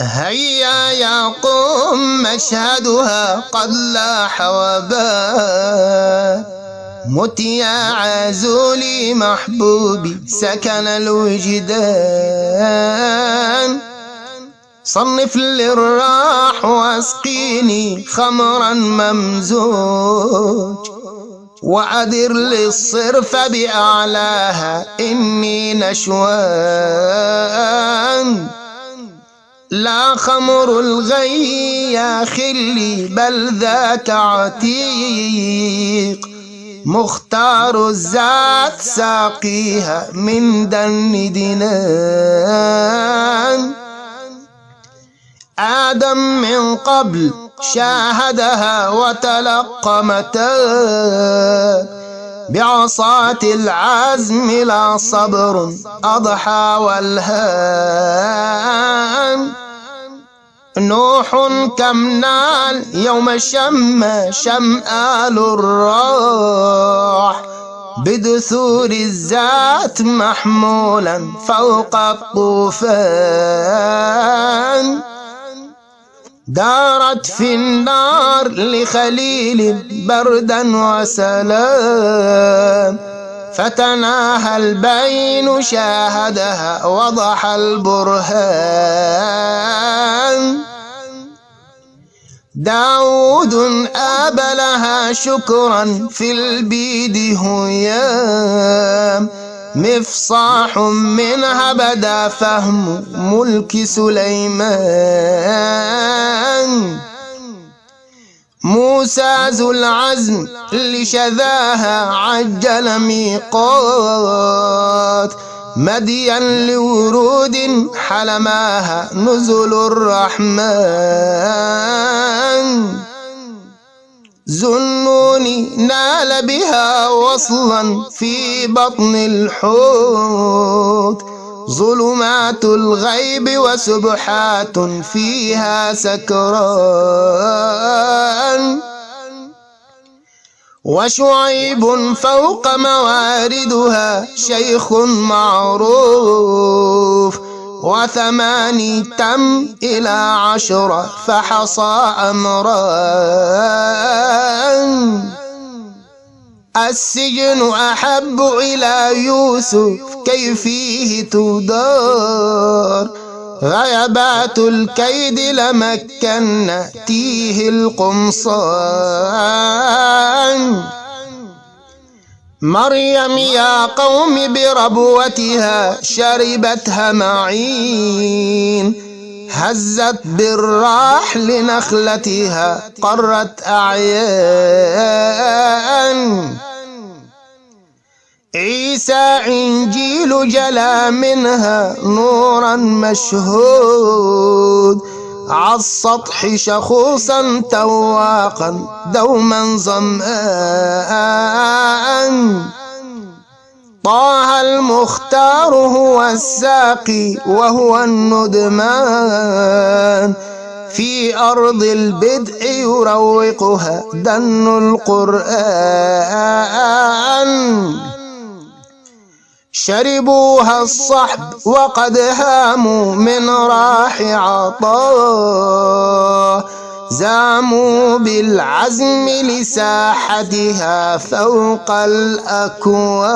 هيا يا قوم مشهدها قد لاح وبات مت يا عزولي محبوبي سكن الوجدان صنف للراح واسقيني خمرا ممزوج. وأدر للصرف بأعلاها إني نشوان. لا خمر الغي يا خلي بل ذاك عتيق. مختار الذات ساقيها من دن دنان آدم من قبل شاهدها وتلقمتا بعصاة العزم لا صبر أضحى والهان. نوح كم نال يوم شم شمآل الراح بدثور الذات محمولا فوق الطوفان. دارت في النار لخليل بردا وسلام. فتناهى البين شاهدها وضح البرهان. داود آبلها شكرا في البيد هيام مفصاح منها بدا فهم ملك سليمان. موسى ذو العزم لشذاها عجل ميقات. مديا لورود حلماها نزل الرحمن. زنوني نال بها وصلا في بطن الحوت. ظلمات الغيب وسبحات فيها سكران. وشعيب فوق مواردها شيخ معروف. وثماني تم إلى عشرة فحصى أمران. السجن أحب إلى يوسف كي فيه تدار. غيبات الكيد لمكن تيه القمصان. مريم يا قوم بربوتها شربتها معين. هزت بالراح لنخلتها قرت أعيان. عيسى إنجيل جلا منها نورا مشهود. عالسطح شخوصا تواقا دوما ظمآن. طه المختار هو الساقي وهو الندمان. في أرض البدء يروقها دن القرآن. شربوها الصحب وقد هاموا من راح عطاه زاموا بالعزم لساحتها فوق الأكوان.